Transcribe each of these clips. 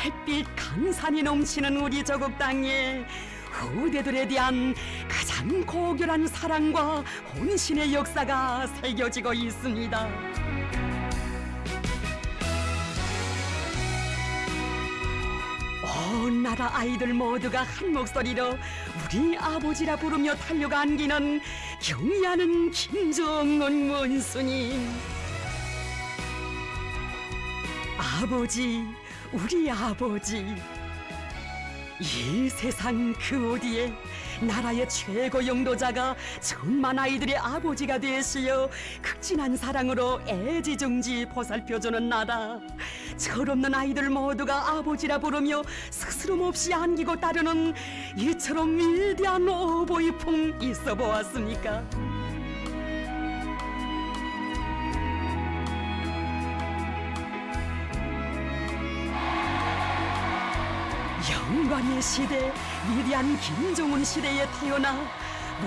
햇빛 강산이 넘치는 우리 저국 땅에 후대들에 대한 가장 고결한 사랑과 혼신의 역사가 새겨지고 있습니다. 온 나라 아이들 모두가 한 목소리로 우리 아버지라 부르며 달려가 안기는 경의하는 김정은 원수님. 아버지, 우리 아버지. 이 세상 그 어디에 나라의 최고 영도자가 천만 아이들의 아버지가 되시어 극진한 사랑으로 애지중지 보살펴주는 나라 철없는 아이들 모두가 아버지라 부르며 스스럼 없이 안기고 따르는 이처럼 위대한 오보이풍 있어 보았습니까? 영광의 시대, 위대한 김종훈 시대에 태어나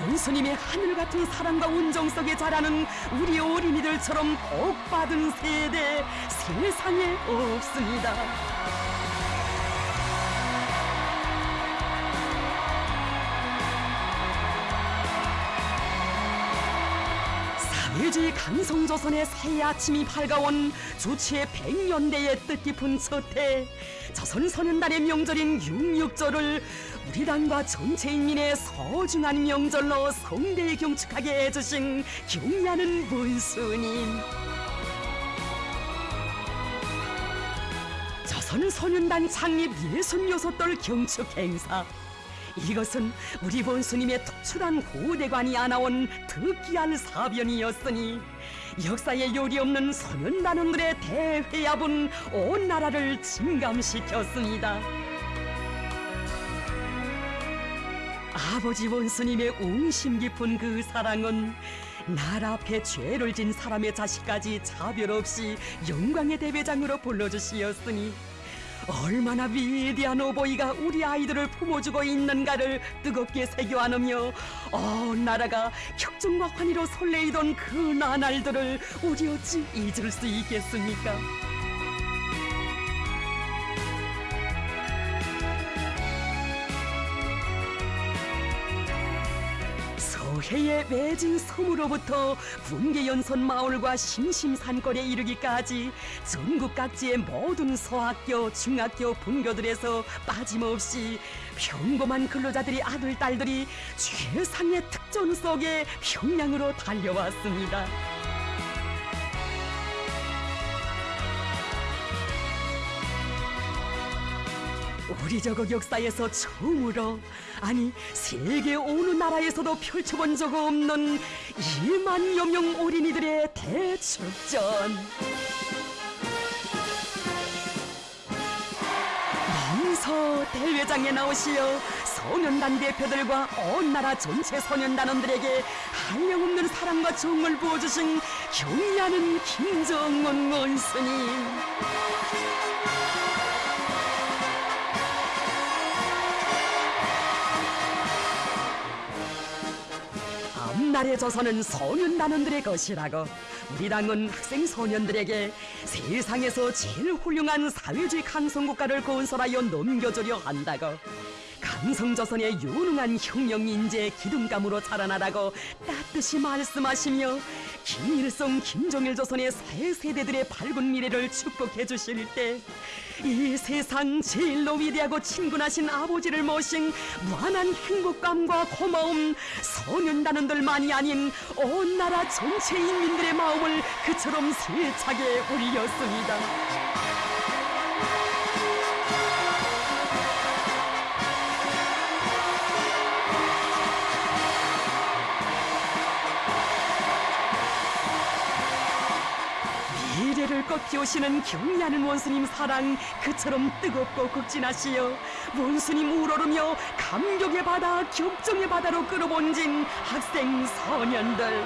원수님의 하늘 같은 사랑과 온정 속에 자라는 우리 어린이들처럼 복받은 세대 세상에 없습니다. 사회주의 강성조선의 새 아침이 밝아온 주치의 백년대의 뜻깊은 첫해 조선소년단의 명절인 육육절을 우리 당과 전체 인민의 소중한 명절로 성대에 경축하게 해주신 경의하는 문수님. 조선소년단 창립 예순여섯돌 경축 행사 이것은 우리 본수님의 특출한 후대관이 안아온 특기한 사변이었으니 역사에 요리 없는 소년단원들의 대회합은 온 나라를 진감시켰습니다. 아버지 원수님의 웅심 깊은 그 사랑은 나라 앞에 죄를 진 사람의 자식까지 차별 없이 영광의 대배장으로 불러주시었으니 얼마나 위대한 오보이가 우리 아이들을 품어주고 있는가를 뜨겁게 새겨 안으며 온 나라가 격정과 환희로 설레이던 그 나날들을 우리 어찌 잊을 수 있겠습니까? 서해의 매진 섬으로부터 분계연선 마을과 심심산골에 이르기까지 전국 각지의 모든 소학교, 중학교, 분교들에서 빠짐없이 평범한 근로자들이 아들, 딸들이 최상의 특전 속에 평양으로 달려왔습니다. 우리 저국 역사에서 처음으로 아니 세계 어느 나라에서도 펼쳐본 적 없는 2만 여 명 어린이들의 대축전. 명서 대회장에 나오시어 소년단 대표들과 온 나라 전체 소년단원들에게 한량없는 사랑과 정을 부어주신 경의하는 김정은 원수님 앞날의 조선은 소년단원들의 것이라고. 우리 당은 학생 소년들에게 세상에서 제일 훌륭한 사회주의 강성국가를 건설하여 넘겨주려 한다고 강성조선의 유능한 혁명 인재 기둥감으로 자라나라고 따뜻이 말씀하시며 김일성, 김정일 조선의 새 세대들의 밝은 미래를 축복해 주실 때 이 세상 제일로 위대하고 친근하신 아버지를 모신 무한한 행복감과 고마움 소년단원들만이 아닌 온 나라 전체 인민들의 마음을 그처럼 세차게 울렸습니다. 피우시는 경의하는 원수님 사랑 그처럼 뜨겁고 극진하시어 원수님 우러르며 감격의 바다 격정의 바다로 끌어본진 학생 소년들.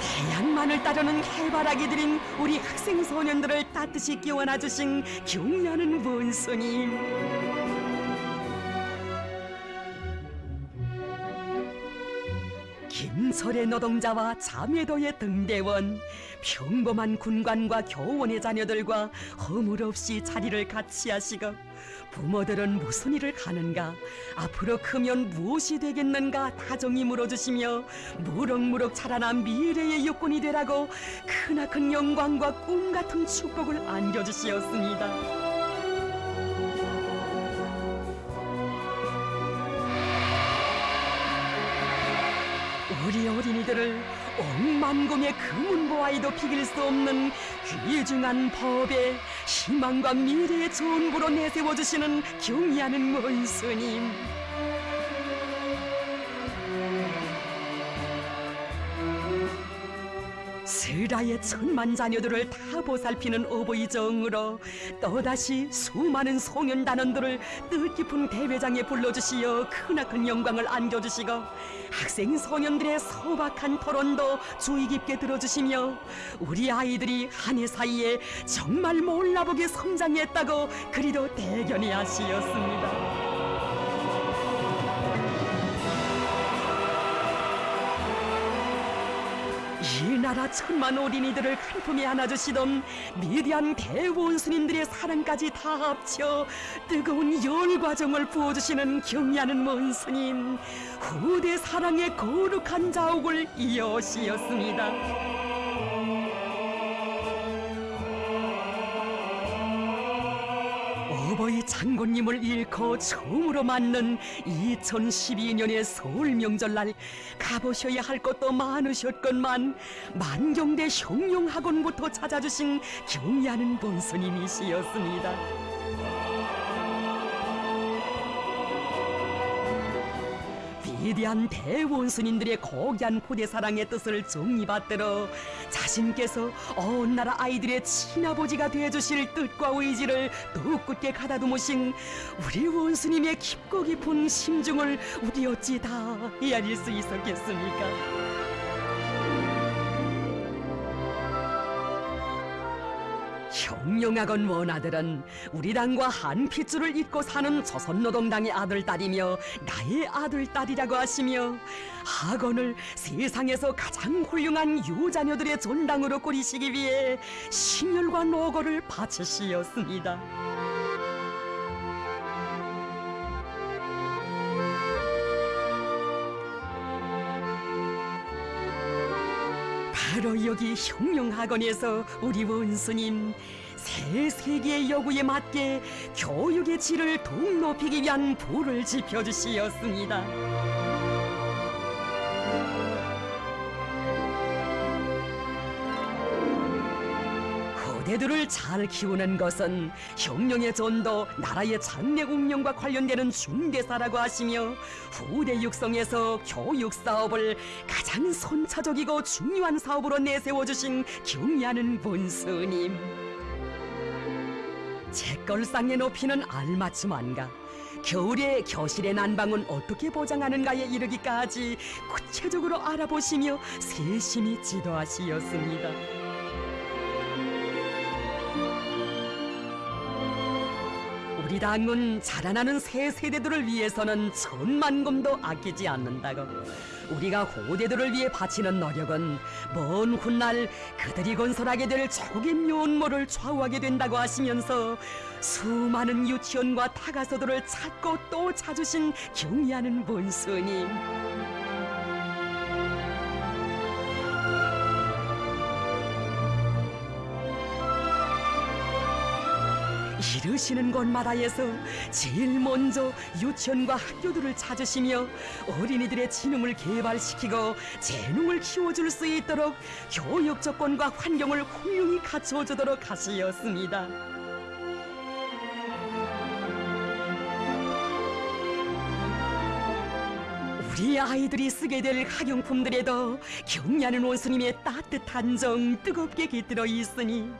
태양만을 따르는 해바라기 들인 우리 학생 소년들을 따뜻이 끼워놔 주신 경의하는 원수님 김설의 노동자와 자매도의 등대원 평범한 군관과 교원의 자녀들과 허물 없이 자리를 같이 하시고 부모들은 무슨 일을 하는가 앞으로 크면 무엇이 되겠는가 다정히 물어주시며 무럭무럭 자라난 미래의 육군이 되라고 크나큰 영광과 꿈 같은 축복을 안겨주시었습니다. 어린이들을 억만금의 금은보아에도 비길 수 없는 귀중한 법에 희망과 미래의 전부로 내세워주시는 경의하는 원수님 스라의 천만 자녀들을 다 보살피는 어버이 정으로 또다시 수많은 송년 단원들을 뜻깊은 대회장에 불러주시어 크나큰 영광을 안겨주시고 학생 소년들의 소박한 토론도 주의 깊게 들어주시며 우리 아이들이 한 해 사이에 정말 몰라보게 성장했다고 그리도 대견히 하시었습니다. 나라 천만 어린이들을 한 품에 안아주시던 미대한 대원수님들의 사랑까지 다 합쳐 뜨거운 열과정을 부어주시는 경의하는 원수님 후대 사랑의 거룩한 자옥을 이어시었습니다. 장군님을 잃고 처음으로 맞는 2012년의 서울 명절날 가보셔야 할 것도 많으셨건만 만경대 형용학원부터 찾아주신 경의하는 본스님이시였습니다. 위대한 대원수님들의 고귀한 포대사랑의 뜻을 정리받들어 자신께서 온 나라 아이들의 친아버지가 되어주실 뜻과 의지를 더욱 굳게 가다듬으신 우리 원수님의 깊고 깊은 심중을 우리 어찌 다 헤아릴 수 있었겠습니까? 형용학원 원아들은 우리 당과 한 핏줄을 잇고 사는 조선노동당의 아들딸이며 나의 아들딸이라고 하시며 학원을 세상에서 가장 훌륭한 유자녀들의 전당으로 꾸리시기 위해 신열과 노고를 바치시었습니다. 바로 여기 혁명학원에서 우리 원수님 새 세계의 요구에 맞게 교육의 질을 더욱 높이기 위한 불을 지펴주시었습니다. 후대들을 잘 키우는 것은 혁명의 전도, 나라의 장래 운명과 관련되는 중대사라고 하시며 후대 육성에서 교육 사업을 가장 선차적이고 중요한 사업으로 내세워 주신 경의하는 본스님. 책걸상에 높이는 알맞춤한가? 겨울에 교실의 난방은 어떻게 보장하는가에 이르기까지 구체적으로 알아보시며 세심히 지도하시었습니다. 우리 당은 자라나는 새 세대들을 위해서는 천만금도 아끼지 않는다고. 우리가 후대들을 위해 바치는 노력은 먼 훗날 그들이 건설하게 될 조국의 면모를 좌우하게 된다고 하시면서 수많은 유치원과 타가서들을 찾고 또 찾으신 경의하는 본스님. 이르시는 곳마다에서 제일 먼저 유치원과 학교들을 찾으시며 어린이들의 지능을 개발시키고 재능을 키워줄 수 있도록 교육 조건과 환경을 훌륭히 갖춰주도록 하시었습니다. 우리 아이들이 쓰게 될 학용품들에도 경냐는 원수님의 따뜻한 정 뜨겁게 깃들어 있으니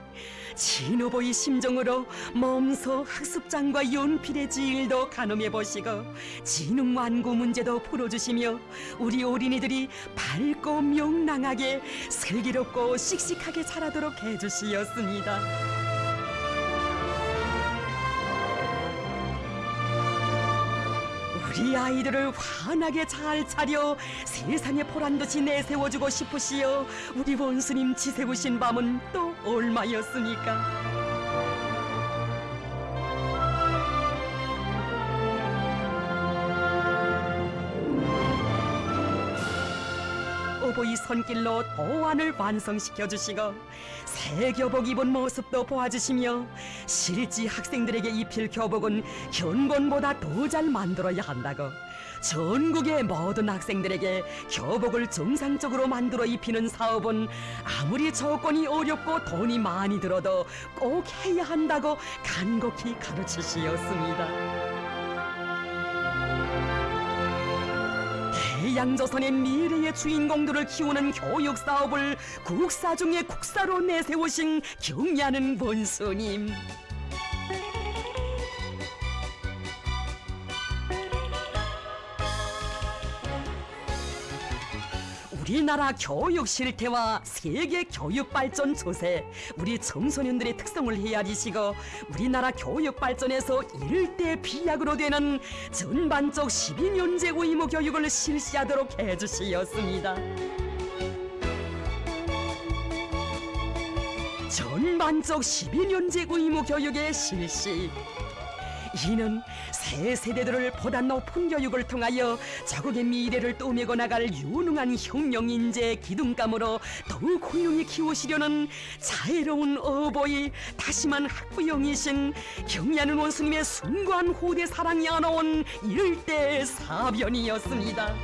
진호보의 심정으로 몸소 학습장과 연필의 지일도 가늠해 보시고 지능 완구 문제도 풀어주시며 우리 어린이들이 밝고 명랑하게 슬기롭고 씩씩하게 자라도록 해주시었습니다. 우리 아이들을 환하게 잘 차려 세상에 보란 듯이 내세워주고 싶으시어 우리 원수님 지새우신 밤은 또 얼마였습니까? 오보이 손길로 도안을 완성시켜 주시고 새 교복 입은 모습도 보아주시며 실지 학생들에게 입힐 교복은 현본보다 더 잘 만들어야 한다고 전국의 모든 학생들에게 교복을 정상적으로 만들어 입히는 사업은 아무리 조건이 어렵고 돈이 많이 들어도 꼭 해야 한다고 간곡히 가르치시었습니다. 대양조선의 미래의 주인공들을 키우는 교육 사업을 국사 중에 국사로 내세우신 경리하는 원수님. 우리나라 교육 실태와 세계 교육 발전 조세, 우리 청소년들의 특성을 헤아리시고 우리나라 교육 발전에서 일대 비약으로 되는 전반적 12년제 의무 교육을 실시하도록 해주시었습니다. 전반적 12년제 의무 교육의 실시. 이는 새 세대들을 보다 높은 교육을 통하여 자국의 미래를 떠매고 나갈 유능한 혁명 인재 기둥감으로 더욱 훌륭히 키우시려는 자애로운 어버이 다시만 학부형이신 경리하는 원수님의 숭고한 후대 사랑이 안아온 일대 사변이었습니다.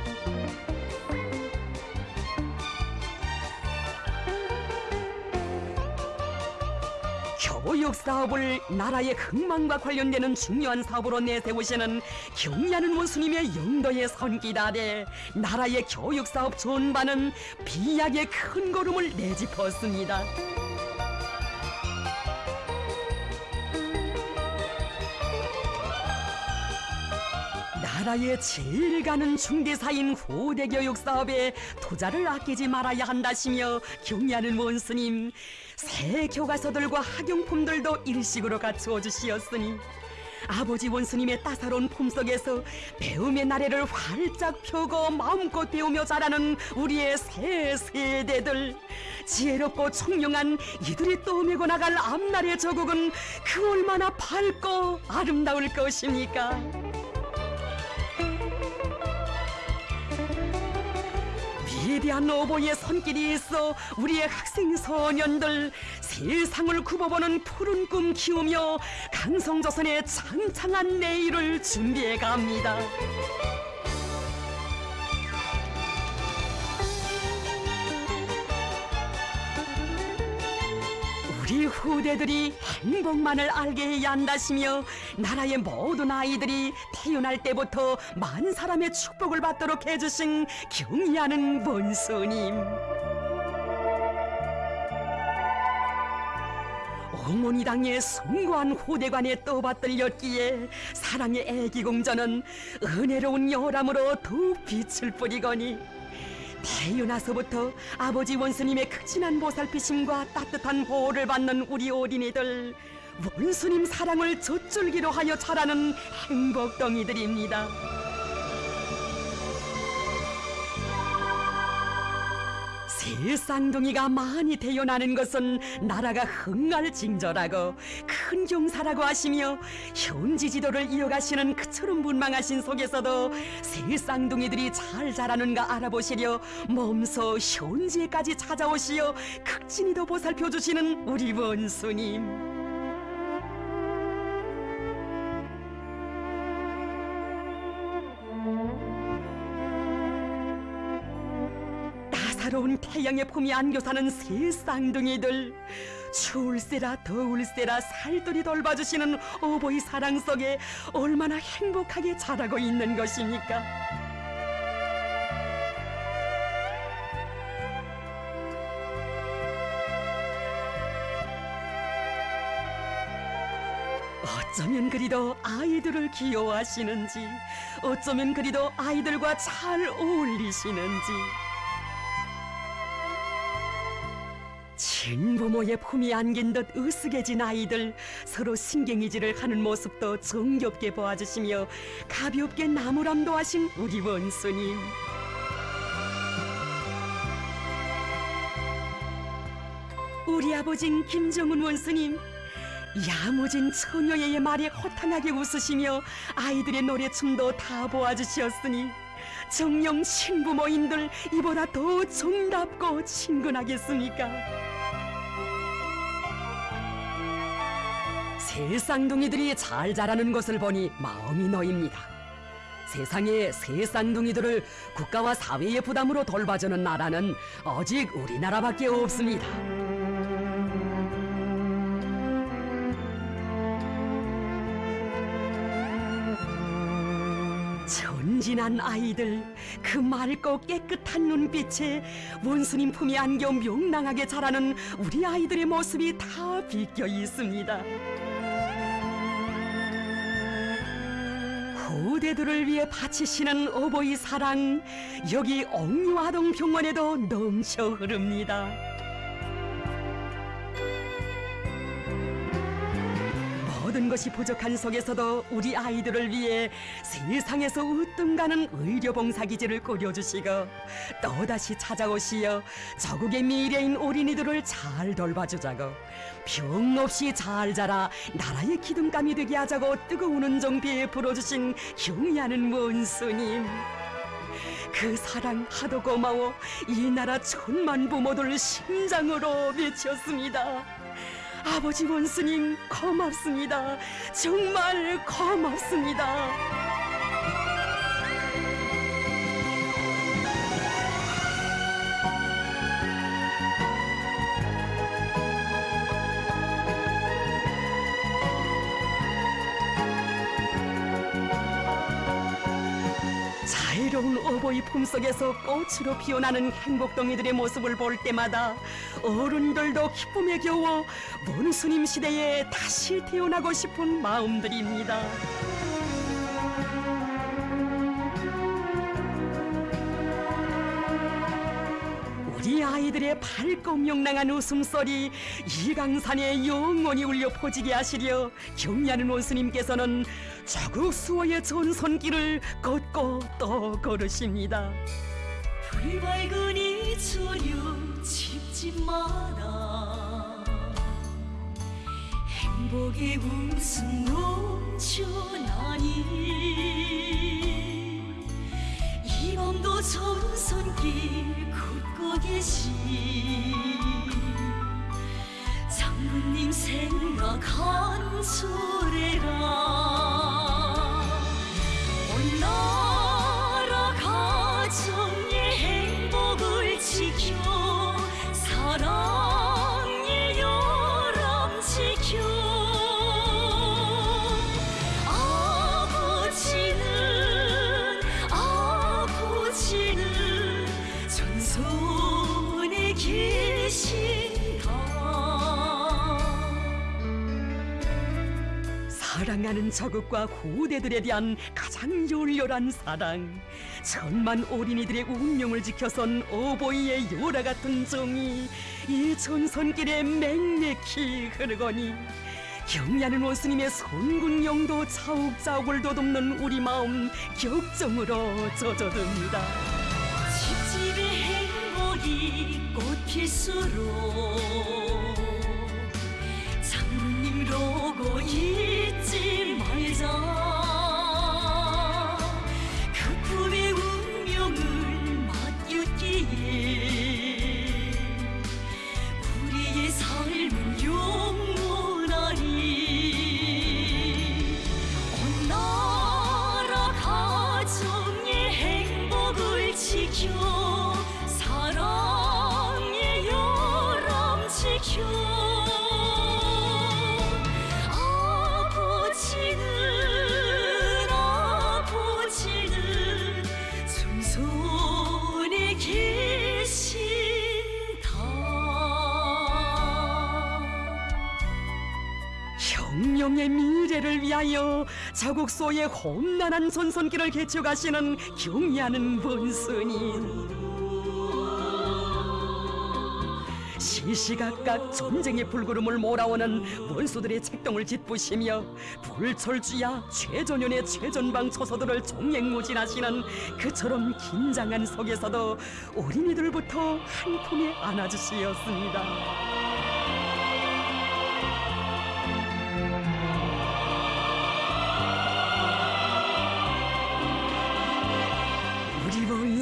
교육 사업을 나라의 흥망과 관련되는 중요한 사업으로 내세우시는 경리하는 원수님의 영도의 손길 아래 나라의 교육 사업 전반은 비약의 큰 걸음을 내짚었습니다. 나라의 제일 가는 중대사인 후대 교육 사업에 투자를 아끼지 말아야 한다시며 경리하는 원스님 새 교과서들과 학용품들도 일식으로 갖추어 주시었으니 아버지 원수님의 따사로운 품속에서 배움의 나래를 활짝 펴고 마음껏 배우며 자라는 우리의 새 세대들 지혜롭고 총명한 이들이 떠매고 나갈 앞날의 저국은 그 얼마나 밝고 아름다울 것입니까? 위대한 어버이의 손길이 있어 우리의 학생 소년들 세상을 굽어보는 푸른 꿈 키우며 강성조선의 창창한 내일을 준비해 갑니다. 우리 후대들이 행복만을 알게 해야 한다시며 나라의 모든 아이들이 태어날 때부터 만 사람의 축복을 받도록 해주신 경의하는 원수님. 어머니 당의 숭고한 후대관에 떠받들렸기에 사랑의 애기 공전은 은혜로운 여람으로 더 빛을 뿌리거니 태어나서부터 아버지 원수님의 극진한 보살피심과 따뜻한 보호를 받는 우리 어린이들 원수님 사랑을 젖줄기로 하여 자라는 행복덩이들입니다. 새 쌍둥이가 많이 태어나는 것은 나라가 흥할 징조라고 큰 경사라고 하시며 현지 지도를 이어가시는 그처럼 문망하신 속에서도 새 쌍둥이들이 잘 자라는가 알아보시려 몸소 현지에까지 찾아오시어 극진히도 보살펴 주시는 우리 원수님. 따사로운 태양의 품이 안겨 사는 새 쌍둥이들 추울세라 더울세라 살들이 돌봐주시는 어버이 사랑 속에 얼마나 행복하게 자라고 있는 것입니까? 어쩌면 그리도 아이들을 귀여워하시는지 어쩌면 그리도 아이들과 잘 어울리시는지 친부모의 품이 안긴 듯 으스개진 아이들 서로 신경이질을 하는 모습도 정겹게 보아주시며 가볍게 나무람도 하신 우리 원수님 우리 아버진 김정은 원수님 야무진 처녀의 말에 허탕하게 웃으시며 아이들의 노래춤도 다 보아주시었으니 정령 신부모인들 이보다 더 정답고 친근하겠습니까? 새 쌍둥이들이 잘 자라는 것을 보니 마음이 놓입니다. 세상에 새 쌍둥이들을 국가와 사회의 부담으로 돌봐주는 나라는 오직 우리나라밖에 없습니다. 전진한 아이들 그 맑고 깨끗한 눈빛에 원수님 품에 안겨 명랑하게 자라는 우리 아이들의 모습이 다 비껴 있습니다. 후대들을 위해 바치시는 어버이 사랑 여기 옥류아동병원에도 넘쳐 흐릅니다. 모든 것이 부족한 속에서도 우리 아이들을 위해 세상에서 으뜸 가는 의료봉사 기지를 꾸려주시고 또다시 찾아오시어 저국의 미래인 어린이들을 잘 돌봐주자고 병 없이 잘 자라 나라의 기둥감이 되게 하자고 뜨거운 은정비에 불어주신 경의하는 원수님 그 사랑 하도 고마워 이 나라 천만 부모들 심장으로 외쳤습니다. 아버지 원수님 고맙습니다. 정말 고맙습니다. 자유로운 어버이 품속에서 꽃으로 피어나는 행복동이들의 모습을 볼 때마다 어른들도 기쁨에 겨워 원수님 시대에 다시 태어나고 싶은 마음들입니다. 우리 아이들의 밝고 명랑한 웃음소리 이강산에 영원히 울려 퍼지게 하시려 경리하는 원수님께서는 자국 수호의 전선길을 걷고 또 걸으십니다. 불밝은 이 저녁 집집마다 행복의 웃음 넘쳐나니 이 밤도 전선길 걷고 계신 장군님 생각한 소래라 온 나라 가정의 행복을 지켜 사랑의 열람 지켜 아버지는 아버지는 전선에 계신다 사랑하는 저국과 후대들에 대한 열렬한 사랑. 천만 어린이들의 운명을 지켜선 어버이의 열화 같은 정이 이 전선길에 맹맥히 흐르거니 경리하는 원수님의 선군용도 차욱차욱을 돋움는 우리 마음 격정으로 젖어듭니다. 집집의 행복이 꽃필수록 장님 로고 잊지 말자 위하여 자국소의 험난한 전선길을 개척하시는 경의하는 원수님 시시각각 전쟁의 불구름을 몰아오는 원수들의 책동을 짓부시며 불철주야 최전연의 최전방 처소들을 종횡무진하시는 그처럼 긴장한 속에서도 어린이들부터 한 품에 안아주시었습니다.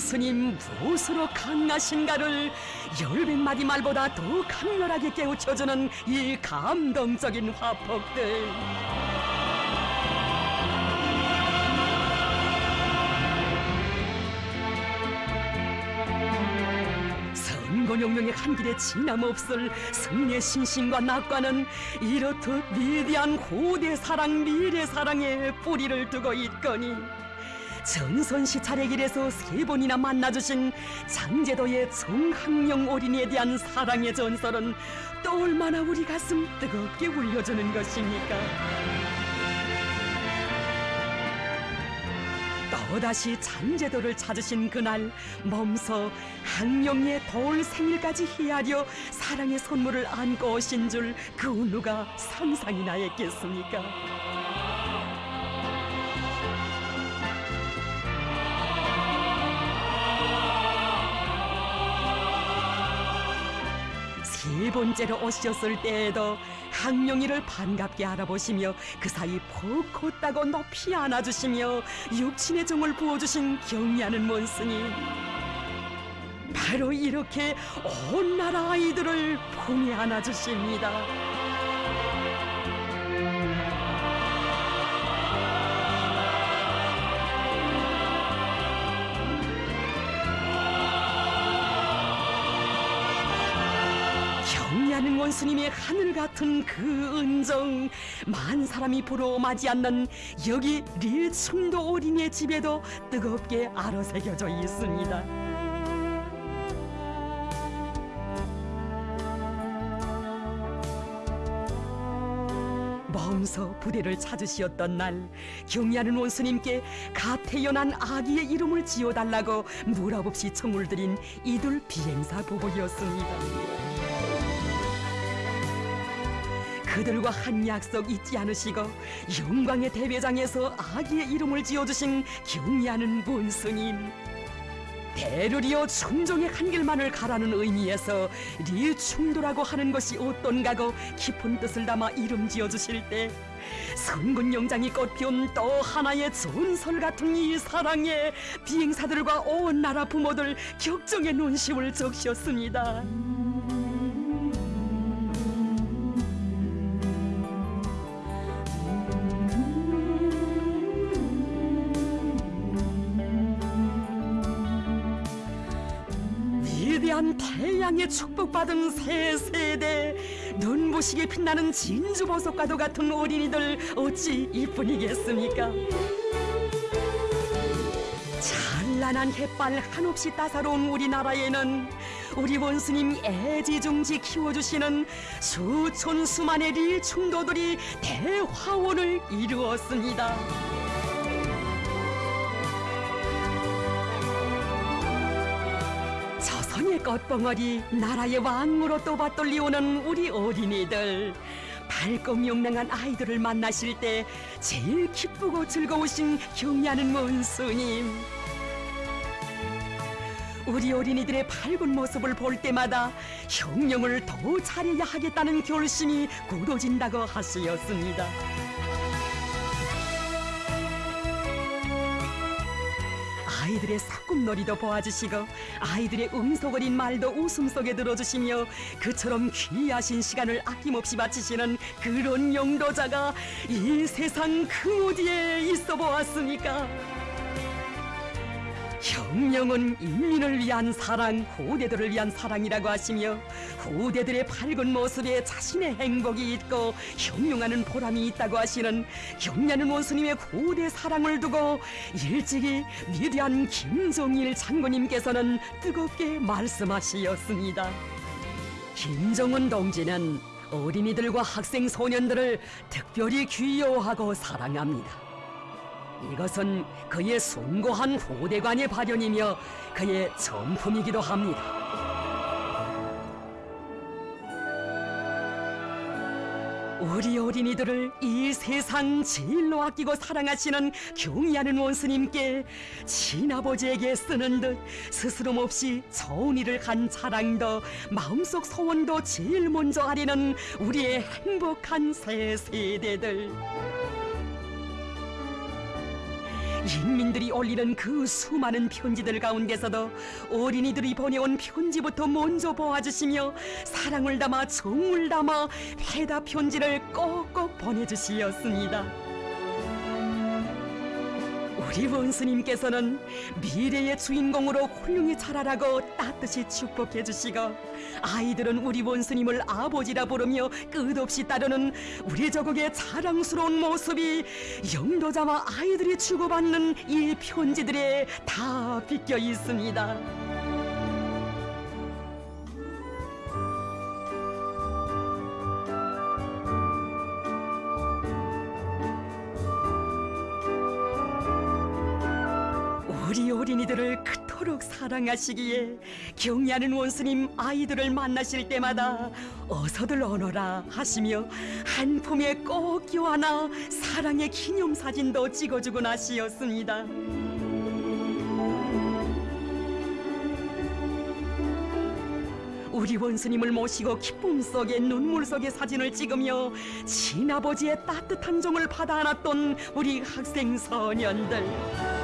스님 무엇으로 강하신가를 열백 마디 말보다 더 강렬하게 깨우쳐주는 이 감동적인 화폭들. 선건용명의 한 길에 지남없을 승리의 신심과 낙관은 이렇듯 위대한 고대 사랑 미래 사랑에 뿌리를 두고 있거니 전선시 차례길에서 세 번이나 만나주신 장제도의 정학령 어린이에 대한 사랑의 전설은 또 얼마나 우리 가슴 뜨겁게 울려주는 것입니까? 또다시 잔제도를 찾으신 그날 몸소 학령의 돌 생일까지 헤아려 사랑의 선물을 안고 오신 줄 그 누가 상상이나 했겠습니까? 세 번째로 오셨을 때에도 항룡이를 반갑게 알아보시며 그 사이 푹 컸다고 높이 안아주시며 육친의 정을 부어주신 경리하는 mon스님 바로 이렇게 온 나라 아이들을 품에 안아주십니다. 경리하는 원수님의 하늘 같은 그 은정 만 사람이 보러 마지 않는 여기 릴충도 어린이의 집에도 뜨겁게 아로새겨져 있습니다. 몸소 부대를 찾으시었던 날 경리하는 원수님께 갓 태어난 아기의 이름을 지어달라고 무랍 없이 청을 드린 이둘 비행사 부부였습니다. 그들과 한 약속 잊지 않으시고 영광의 대회장에서 아기의 이름을 지어주신 경리하는 문스님 대르리어 충종의 한 길만을 가라는 의미에서 리충도라고 하는 것이 어떤가고 깊은 뜻을 담아 이름 지어주실 때 선군 영장이 꽃피운 또 하나의 전설 같은 이 사랑에 비행사들과 온 나라 부모들 격정의 논시을 적셨습니다. 태양의 축복받은 새 세대 눈부시게 빛나는 진주보석과도 같은 어린이들 어찌 이뿐이겠습니까 찬란한 햇발 한없이 따사로운 우리나라에는 우리 원수님 애지중지 키워주시는 수천 수만의 릴충도들이 대화원을 이루었습니다. 조선의 꽃봉오리. 나라의 왕으로 또 받돌리오는 우리 어린이들. 밝고 명랑한 아이들을 만나실 때 제일 기쁘고 즐거우신 경리하는 원수님 우리 어린이들의 밝은 모습을 볼 때마다 형령을 더 잘해야 하겠다는 결심이 굳어진다고 하시었습니다. 아이들의 사꿈놀이도 보아주시고 아이들의 음소거린 말도 웃음 속에 들어주시며 그처럼 귀하신 시간을 아낌없이 바치시는 그런 영도자가 이 세상 그 어디에 있어 보았습니까? 형령은 인민을 위한 사랑, 후대들을 위한 사랑이라고 하시며 후대들의 밝은 모습에 자신의 행복이 있고 형용하는 보람이 있다고 하시는 경냐는 원수님의 고대 사랑을 두고 일찍이 위대한 김정일 장군님께서는 뜨겁게 말씀하시었습니다. 김정은 동지는 어린이들과 학생 소년들을 특별히 귀여워하고 사랑합니다. 이것은 그의 숭고한 후대관의 발현이며 그의 전품이기도 합니다. 우리 어린이들을 이 세상 제일로 아끼고 사랑하시는 경의하는 원수님께 친아버지에게 쓰는 듯 스스럼 없이 좋은 일을 한 자랑도 마음속 소원도 제일 먼저 하려는 우리의 행복한 새 세대들 인민들이 올리는 그 수많은 편지들 가운데서도 어린이들이 보내온 편지부터 먼저 보아주시며 사랑을 담아 정을 담아 회답 편지를 꼭꼭 보내주시었습니다. 우리 원수님께서는 미래의 주인공으로 훌륭히 자라라고 따뜻이 축복해 주시고 아이들은 우리 원수님을 아버지라 부르며 끝없이 따르는 우리 저국의 자랑스러운 모습이 영도자와 아이들이 주고받는 이 편지들에 다 비껴 있습니다. 우리 어린이들을 그토록 사랑하시기에 경의하는 원수님 아이들을 만나실 때마다 어서들 오너라 하시며 한 품에 꼭 껴안아 사랑의 기념사진도 찍어주곤 하시었습니다. 우리 원수님을 모시고 기쁨 속에 눈물 속에 사진을 찍으며 친아버지의 따뜻한 정을 받아 안았던 우리 학생 소년들.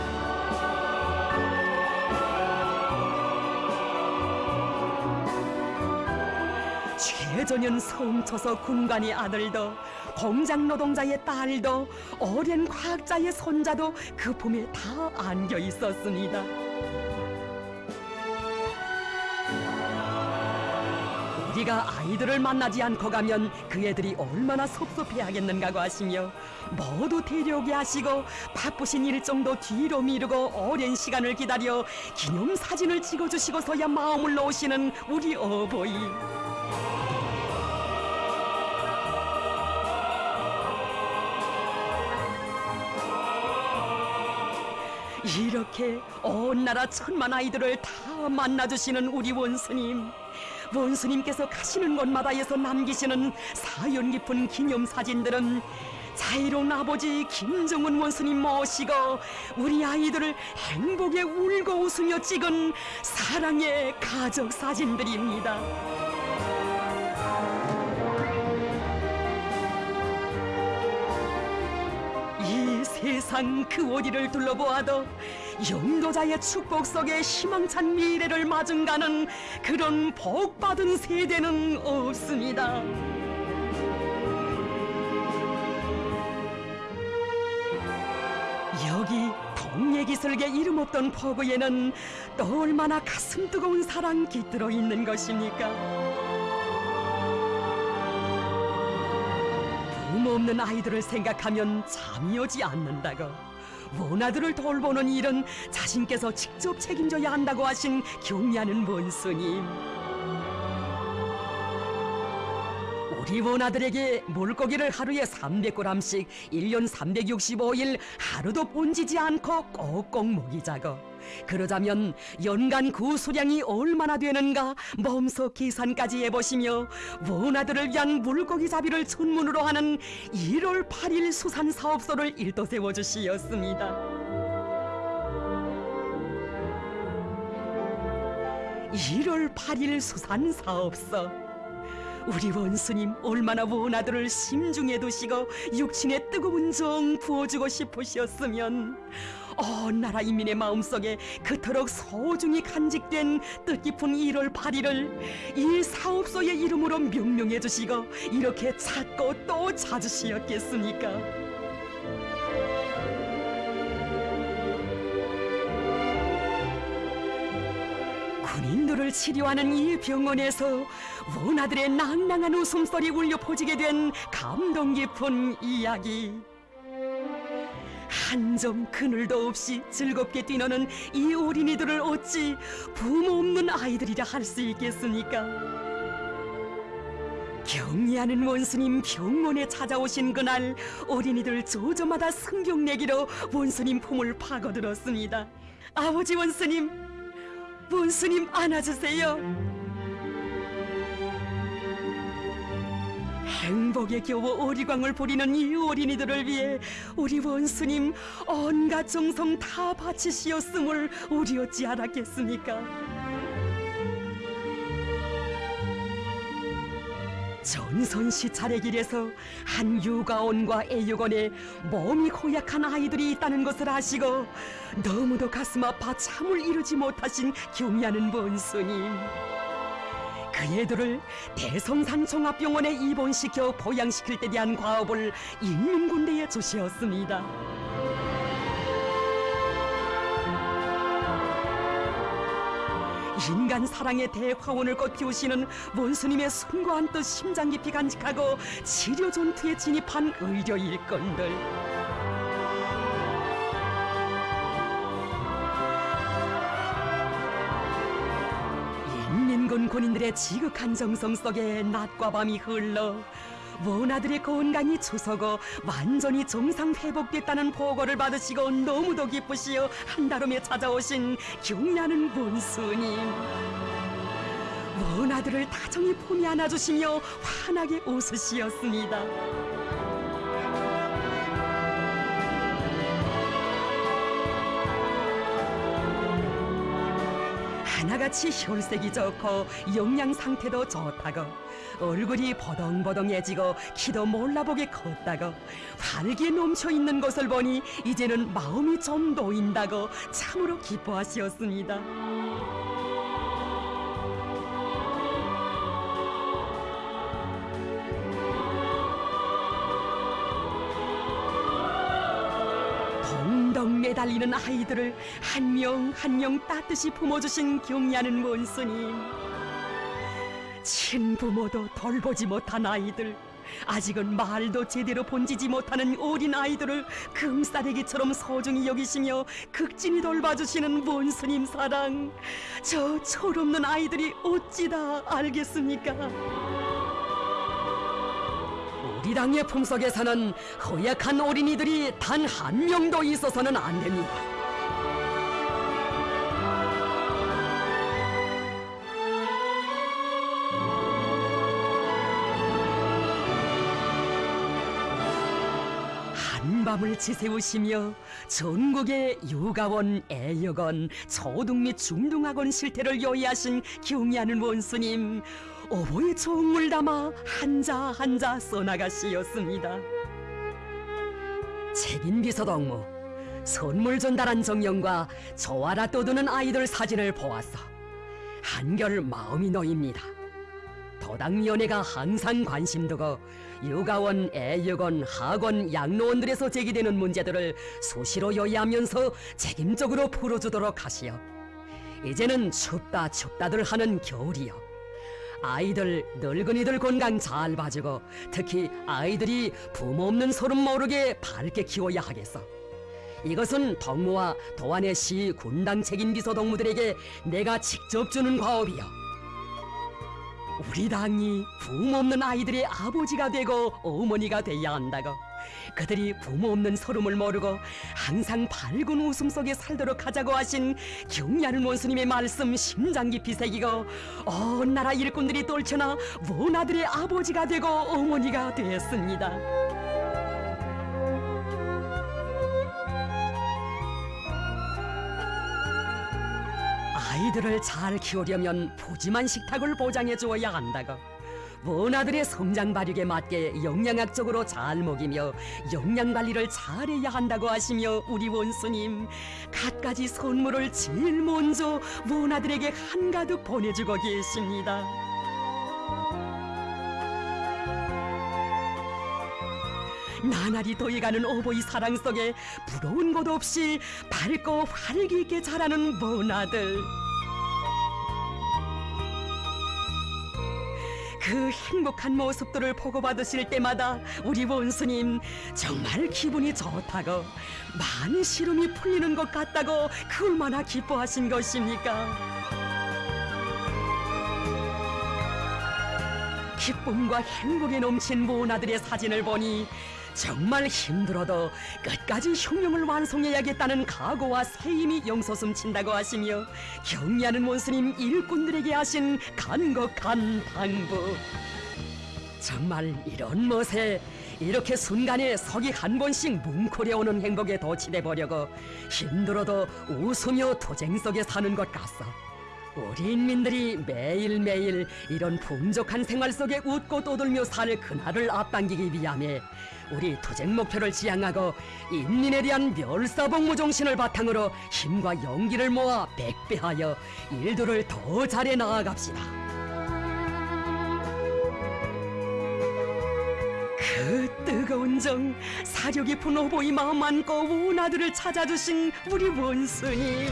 최전현 성초서 군관의 아들도 공장 노동자의 딸도 어린 과학자의 손자도 그 품에 다 안겨 있었습니다. 우리가 아이들을 만나지 않고 가면 그 애들이 얼마나 섭섭해하겠는가고 하시며 모두 데려오게 하시고 바쁘신 일정도 뒤로 미루고 오랜 시간을 기다려 기념사진을 찍어주시고서야 마음을 놓으시는 우리 어버이. 이렇게 온 나라 천만 아이들을 다 만나주시는 우리 원수님 원수님께서 가시는 곳마다에서 남기시는 사연 깊은 기념사진들은 자유로운 아버지 김정은 원수님 모시고 우리 아이들을 행복에 울고 웃으며 찍은 사랑의 가족 사진들입니다. 세상 그 어디를 둘러보아도 영도자의 축복 속에 희망찬 미래를 마중가는 그런 복받은 세대는 없습니다. 여기 동예기설계 이름 없던 포구에는 또 얼마나 가슴 뜨거운 사랑 깃들어 있는 것입니까? 없는 아이들을 생각하면 잠이 오지 않는다고. 원아들을 돌보는 일은 자신께서 직접 책임져야 한다고 하신 경의하는 원수님. 우리 원아들에게 물고기를 하루에 300g씩 1년 365일 하루도 본지지 않고 꼭꼭 먹이자고 그러자면 연간 그 수량이 얼마나 되는가 몸소 계산까지 해보시며 원아들을 위한 물고기 잡이를 전문으로 하는 1월 8일 수산사업소를 일도 세워주시었습니다. 1월 8일 수산사업소 우리 원수님 얼마나 원아들을 심중에 두시고 육신의 뜨거운 정 부어주고 싶으셨으면 온 나라 인민의 마음속에 그토록 소중히 간직된 뜻깊은 1월 8일을 이 사업소의 이름으로 명명해 주시고 이렇게 찾고 또 찾으시었겠습니까? 군인들을 치료하는 이 병원에서 원아들의 낭낭한 웃음소리 울려 퍼지게 된 감동 깊은 이야기. 한 점 그늘도 없이 즐겁게 뛰노는 이 어린이들을 어찌 부모 없는 아이들이라 할 수 있겠습니까? 경리하는 원수님 병원에 찾아오신 그날 어린이들 조저마다 성경내기로 원수님 품을 파고들었습니다. 아버지 원수님, 원수님 안아주세요. 행복에 겨워 어리광을 부리는 이 어린이들을 위해 우리 원수님 온갖 정성 다 바치시었음을 우리 어찌 알았겠습니까? 전선시 차례길에서 한 육아원과 애육원에 몸이 고약한 아이들이 있다는 것을 아시고 너무도 가슴 아파 잠을 이루지 못하신 경의하는 원수님 그 애들을 대성산 종합병원에 입원시켜 보양시킬 때 대한 과업을 인민군대에 주시었습니다. 인간 사랑의 대화원을 꽃피우시는 원수님의 숭고한 뜻 심장 깊이 간직하고 치료 전투에 진입한 의료 일꾼들. 인민군 군인들의 지극한 정성 속에 낮과 밤이 흘러 원아들의 건강이 추서고 완전히 정상 회복됐다는 보고를 받으시고 너무도 기쁘시어 한달음에 찾아오신 경의하는 원수님. 원아들을 다정히 품에 안아주시며 환하게 웃으시었습니다 나같이 혈색이 좋고 영양 상태도 좋다고 얼굴이 버덩버덩해지고 키도 몰라보게 컸다고 활기 넘쳐 있는 것을 보니 이제는 마음이 좀 놓인다고 참으로 기뻐하시었습니다. 달리는 아이들을 한 명 한 명 따뜻이 품어주신 경의하는 원수님 친부모도 돌보지 못한 아이들 아직은 말도 제대로 본지지 못하는 어린 아이들을 금싸대기처럼 소중히 여기시며 극진히 돌봐주시는 원수님 사랑 저 철없는 아이들이 어찌 다 알겠습니까? 우리 당의 품속에서는 허약한 어린이들이 단 한 명도 있어서는 안 됩니다. 한밤을 지새우시며 전국의 육아원, 애역원, 초등 및 중등학원 실태를 요의하신 경의하는 원수님 오보에 종을 담아 한자 한자 써나가시었습니다. 책임 비서동무 선물 전달한 정령과 저와라 떠드는 아이들 사진을 보았어 한결 마음이 놓입니다. 도당위원회가 항상 관심 두고 육아원, 애육원, 학원, 양로원들에서 제기되는 문제들을 수시로 요의하면서 책임적으로 풀어주도록 하시오. 이제는 춥다 춥다들 하는 겨울이요. 아이들, 늙은이들 건강 잘 봐주고 특히 아이들이 부모 없는 소름 모르게 밝게 키워야 하겠어. 이것은 덕무와 도안의 시 군당 책임 비서 동무들에게 내가 직접 주는 과업이요. 우리 당이 부모 없는 아이들의 아버지가 되고 어머니가 돼야 한다고. 그들이 부모 없는 서름을 모르고 항상 밝은 웃음 속에 살도록 하자고 하신 경리하는 원수님의 말씀 심장 깊이 새기고 온 나라 일꾼들이 떨쳐나 원아들의 아버지가 되고 어머니가 되었습니다. 아이들을 잘 키우려면 푸짐한 식탁을 보장해 주어야 한다고. 원아들의 성장 발육에 맞게 영양학적으로 잘 먹이며 영양 관리를 잘해야 한다고 하시며 우리 원수님 갖가지 선물을 제일 먼저 원아들에게 한가득 보내주고 계십니다. 나날이 더해가는 어버이 사랑 속에 부러운 것 없이 밝고 활기 있게 자라는 원아들. 그 행복한 모습들을 보고받으실 때마다 우리 원수님 정말 기분이 좋다고 많은 시름이 풀리는 것 같다고 그 얼마나 기뻐하신 것입니까? 기쁨과 행복에 넘친 모나들의 사진을 보니 정말 힘들어도 끝까지 흉명을 완성해야겠다는 각오와 새힘이 용솟음 친다고 하시며 경리하는 원수님 일꾼들에게 하신 간곡한 당부 정말 이런 멋에 이렇게 순간에 석이 한 번씩 뭉클해오는 행복에 도취돼 보려고 힘들어도 웃으며 투쟁 속에 사는 것 같소. 우리 인민들이 매일매일 이런 풍족한 생활 속에 웃고 떠들며 살 그날을 앞당기기 위함에 우리 투쟁 목표를 지향하고 인민에 대한 멸사복무 정신을 바탕으로 힘과 용기를 모아 백배하여 일들을 더 잘해 나아갑시다. 그 뜨거운 정 사려 깊은 오보이 마음 안고 원아들을 찾아주신 우리 원수님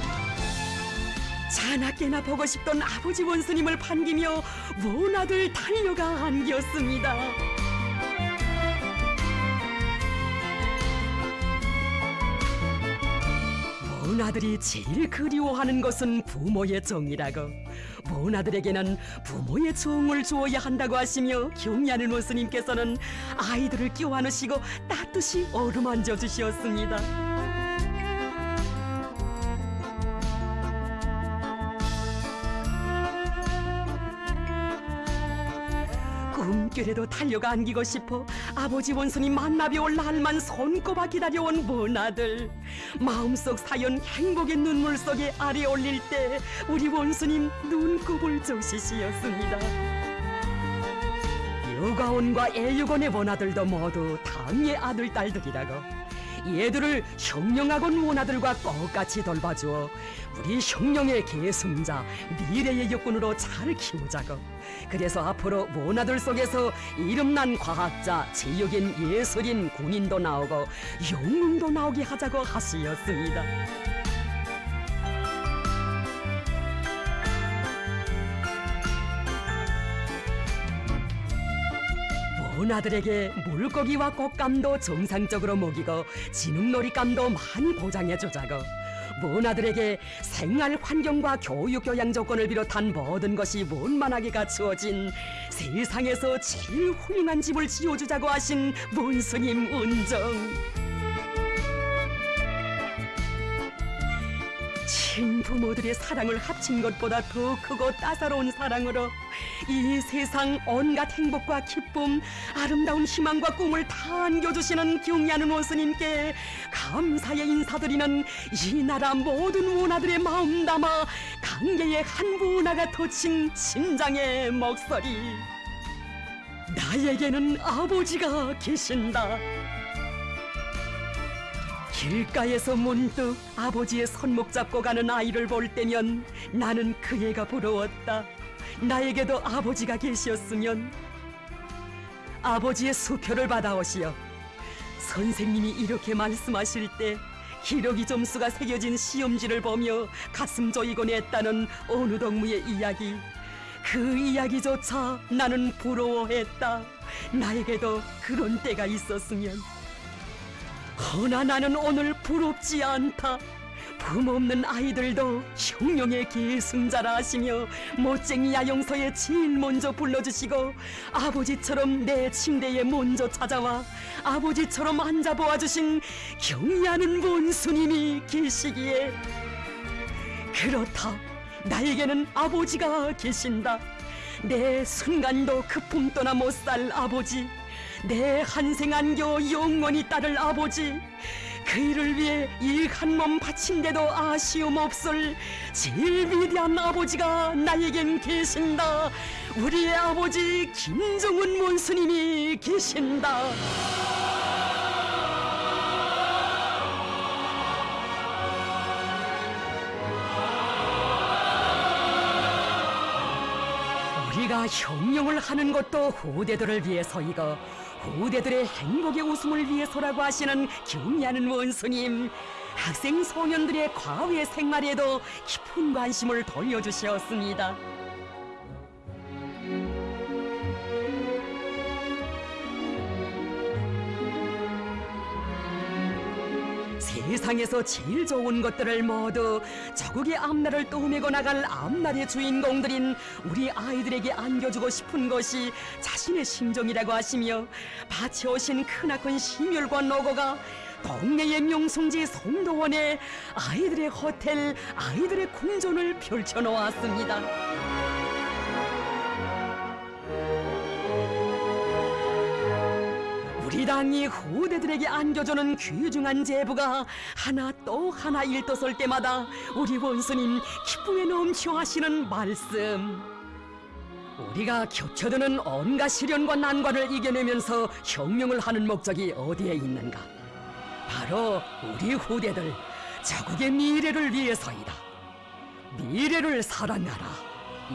자나깨나 보고 싶던 아버지 원수님을 반기며 원아들 달려가 안겼습니다 원아들이 제일 그리워하는 것은 부모의 정이라고. 원아들에게는 부모의 정을 주어야 한다고 하시며 경리하는 원수님께서는 아이들을 껴안으시고 따뜻이 어루만져 주시었습니다 꿈결에도 달려가 안기고 싶어. 아버지 원수님 만나뵈 올 날만 손꼽아 기다려온 원아들. 마음속 사연 행복의 눈물 속에 아래 올릴 때 우리 원수님 눈곱을 조시시었습니다. 유가온과 애유곤의 원아들도 모두 당의 아들 딸들이라고 얘들을 형령학원 원아들과 똑같이 돌봐주어 우리 형령의 계승자 미래의 역군으로 잘 키우자고. 그래서 앞으로 원아들 속에서 이름난 과학자 제육인 예술인 군인도 나오고 영웅도 나오게 하자고 하시었습니다 원아들에게 물고기와 꽃감도 정상적으로 먹이고 진흙놀이감도 많이 보장해 주자고. 원아들에게 생활 환경과 교육 교양 조건을 비롯한 모든 것이 원만하게 갖추어진 세상에서 제일 훌륭한 집을 지어주자고 하신 원스님 은정 친부모들의 사랑을 합친 것보다 더 크고 따사로운 사랑으로 이 세상 온갖 행복과 기쁨, 아름다운 희망과 꿈을 다 안겨주시는 경리하는 원수님께 감사의 인사드리는 이 나라 모든 원아들의 마음 담아 강계의 한 문화가 터친 심장의 목소리. 나에게는 아버지가 계신다. 길가에서 문득 아버지의 손목 잡고 가는 아이를 볼 때면 나는 그 애가 부러웠다. 나에게도 아버지가 계시었으면 아버지의 수표를 받아오시어 선생님이 이렇게 말씀하실 때 기러기 점수가 새겨진 시험지를 보며 가슴 조이곤 했다는 어느 동무의 이야기. 그 이야기조차 나는 부러워했다. 나에게도 그런 때가 있었으면 허나 나는 오늘 부럽지 않다. 부모 없는 아이들도 형령의 계승자라 하시며 멋쟁이 야영서에 제일 먼저 불러주시고 아버지처럼 내 침대에 먼저 찾아와 아버지처럼 앉아 보아주신 경의하는 원수님이 계시기에 그렇다. 나에게는 아버지가 계신다. 내 순간도 그 품 떠나 못 살 아버지 내 한생 안겨 영원히 따를 아버지 그 일을 위해 이 한 몸 바친데도 아쉬움 없을 제일 위대한 아버지가 나에겐 계신다. 우리의 아버지 김정은 원수님이 계신다. 우리가 형용을 하는 것도 후대들을 위해서 이 고 후대들의 행복의 웃음을 위해서라고 하시는 경리하는 원수님 학생 소년들의 과외 생활에도 깊은 관심을 돌려주셨습니다. 세상에서 제일 좋은 것들을 모두 저국의 앞날을 떠매고 나갈 앞날의 주인공들인 우리 아이들에게 안겨주고 싶은 것이 자신의 심정이라고 하시며 바쳐오신 크나큰 심혈과 노고가 동네의 명성지 송도원에 아이들의 호텔, 아이들의 궁전을 펼쳐놓았습니다. 우리 당이 후대들에게 안겨주는 귀중한 제부가 하나 또 하나 일떠설 때마다 우리 원수님 기쁨에 넘쳐하시는 말씀. 우리가 겹쳐드는 온갖 시련과 난관을 이겨내면서 혁명을 하는 목적이 어디에 있는가? 바로 우리 후대들 자국의 미래를 위해서이다. 미래를 사랑하라.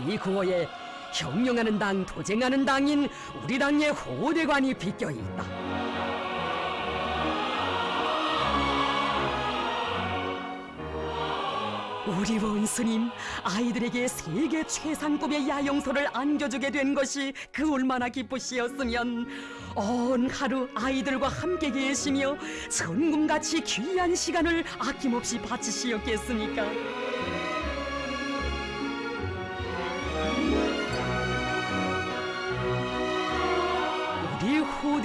이 구호에 혁명하는 당, 도쟁하는 당인 우리 당의 후대관이 비껴 있다. 우리 원수님 아이들에게 세계 최상급의 야영소를 안겨주게 된 것이 그 얼마나 기쁘시었으면 온 하루 아이들과 함께 계시며 천금같이 귀한 시간을 아낌없이 바치시었겠습니까?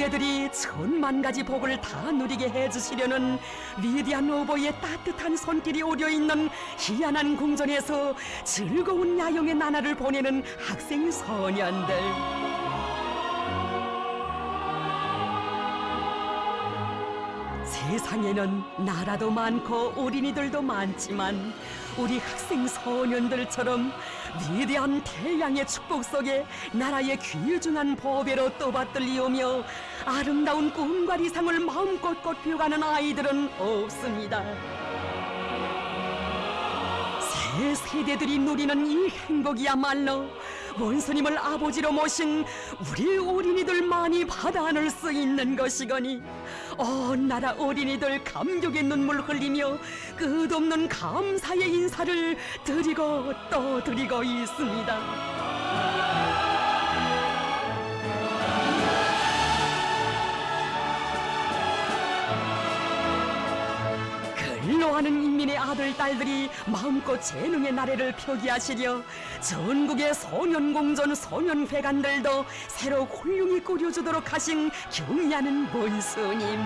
후대들이 천만 가지 복을 다 누리게 해주시려는 위대한 오보의 따뜻한 손길이 오려 있는 희한한 궁전에서 즐거운 야영의 나날을 보내는 학생 소년들. 세상에는 나라도 많고 어린이들도 많지만 우리 학생 소년들처럼 위대한 태양의 축복 속에 나라의 귀중한 보배로 떠받들리오며 아름다운 꿈과 이상을 마음껏 꽃피워가는 아이들은 없습니다. 새 세대들이 누리는 이 행복이야말로 원수님을 아버지로 모신 우리 어린이들만이 받아 안을 수 있는 것이거니 온 나라 어린이들 감격의 눈물 흘리며 끝없는 감사의 인사를 드리고 또 드리고 있습니다. 근로하는 인민의 아들 딸들이 마음껏 재능의 나래를 표기하시려 전국의 소년공전 소년회관들도 새로 훌륭히 꾸려주도록 하신 경의하는 본스님.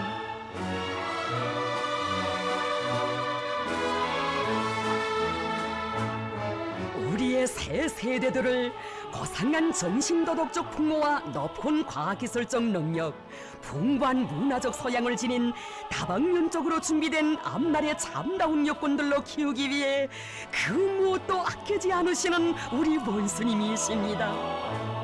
우리의 새 세대들을 고상한 정신도덕적 풍모와 높은 과학기술적 능력, 풍부한 문화적 소양을 지닌 다방면적으로 준비된 앞날의 참다운 여건들로 키우기 위해 그 무엇도 아끼지 않으시는 우리 원수님이십니다.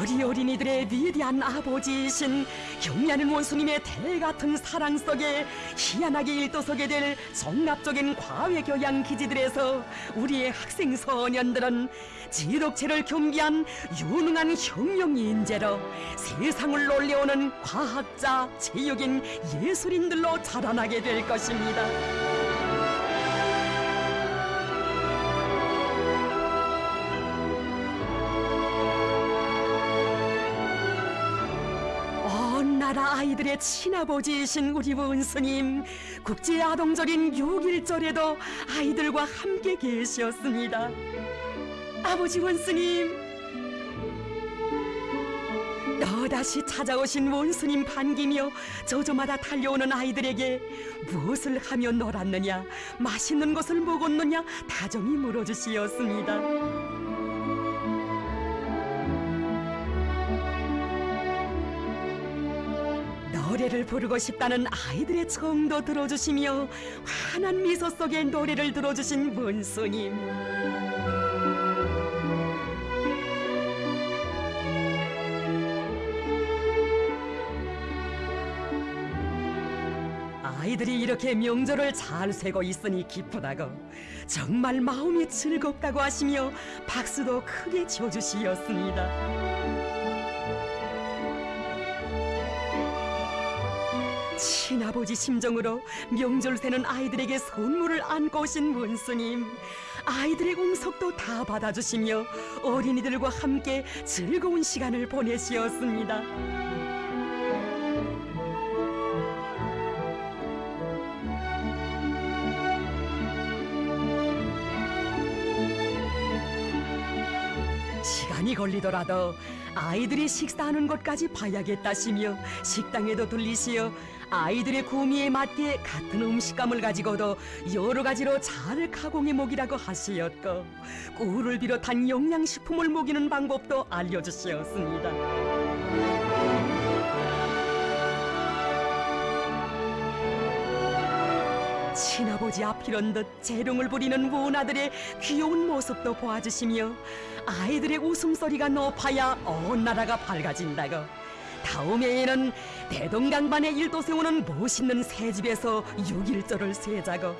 우리 어린이들의 위대한 아버지이신 경리하는 원수님의 대같은 사랑 속에 희한하게 일도서게 될 종합적인 과외 교양 기지들에서 우리의 학생 소년들은 지독체를 겸비한 유능한 혁명 인재로 세상을 놀려오는 과학자, 체육인, 예술인들로 자라나게 될 것입니다. 나라 아이들의 친아버지이신 우리 원스님 국제 아동절인 6일절에도 아이들과 함께 계셨습니다. 아버지 원스님 너다시 찾아오신 원스님 반기며 저저마다 달려오는 아이들에게 무엇을 하며 놀았느냐 맛있는 것을 먹었느냐 다정히 물어주시었습니다. 노래를 부르고 싶다는 아이들의 청도 들어주시며 환한 미소 속에 노래를 들어주신 문수님 아이들이 이렇게 명절을 잘 쇠고 있으니 기쁘다고 정말 마음이 즐겁다고 하시며 박수도 크게 쳐주시었습니다. 친아버지 심정으로 명절 새는 아이들에게 선물을 안고 오신 문수님 아이들의 공석도 다 받아주시며 어린이들과 함께 즐거운 시간을 보내시었습니다. 시간이 걸리더라도 아이들이 식사하는 것까지 봐야겠다시며 식당에도 들리시어 아이들의 구미에 맞게 같은 음식감을 가지고도 여러 가지로 잘 가공해 먹이라고 하시었고 꿀을 비롯한 영양식품을 먹이는 방법도 알려주시었습니다. 친아버지 앞이런 듯 재롱을 부리는 문아들의 귀여운 모습도 보아주시며 아이들의 웃음소리가 높아야 온 나라가 밝아진다고 다음 해에는 대동강반에 일도 세우는 멋있는 새 집에서 6일절을 세자고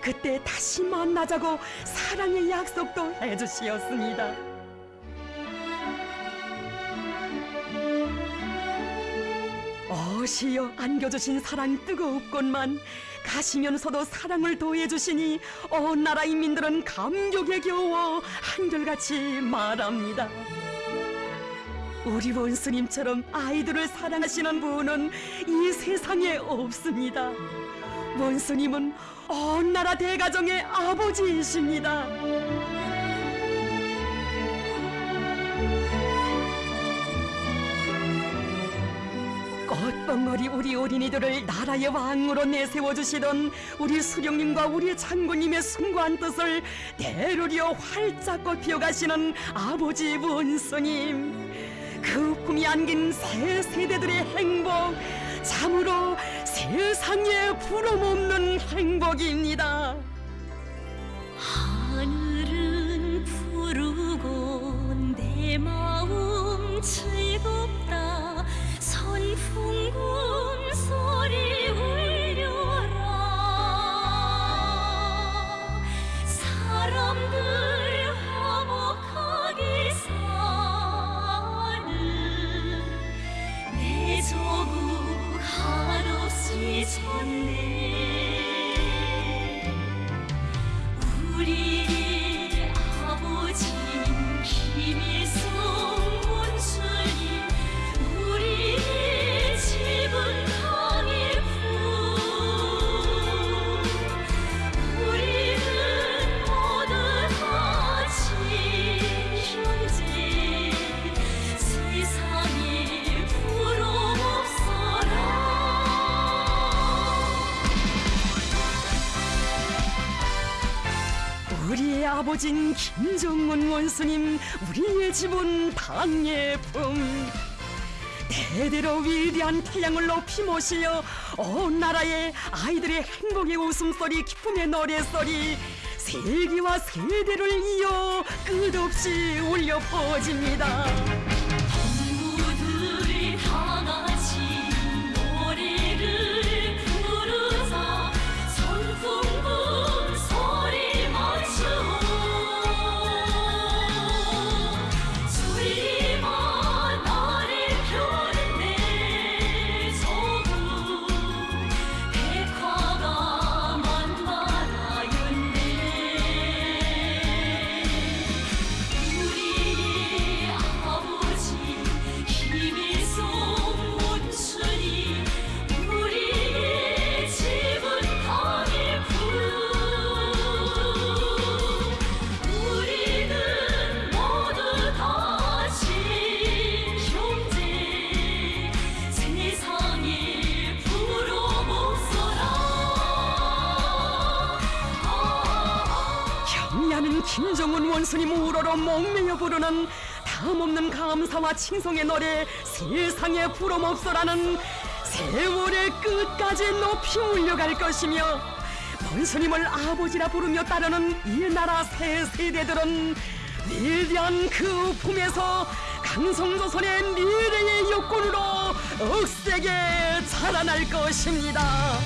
그때 다시 만나자고 사랑의 약속도 해주시었습니다. 어시여 안겨주신 사랑 뜨거웠건만 가시면서도 사랑을 더해주시니 온 나라 인민들은 감격에 겨워 한결같이 말합니다. 우리 원스님처럼 아이들을 사랑하시는 분은 이 세상에 없습니다. 원스님은 온 나라 대가정의 아버지이십니다. 꽃봉오리 우리 어린이들을 나라의 왕으로 내세워 주시던 우리 수령님과 우리 장군님의 숭고한 뜻을 대로리어 활짝 꽃피어 가시는 아버지 원수님 그 품이 안긴 새 세대들의 행복 참으로 세상에 부름없는 행복입니다. 하늘은 푸르고 내 마음 즐겁다 선풍금 한 아버진 김정은 원수님 우리의 집은 당예품. 대대로 위대한 태양을 높이 모시어 온 나라의 아이들의 행복의 웃음소리 기쁨의 노래소리 세기와 세대를 이어 끝없이 울려 퍼집니다 우러러 목매여 부르는 다음없는 감사와 칭송의 노래 세상에 부름없어라는 세월의 끝까지 높이 울려갈 것이며 원수님을 아버지라 부르며 따르는 이 나라 새 세대들은 위대한 그 품에서 강성조선의 미래의 여건으로 억세게 자라날 것입니다.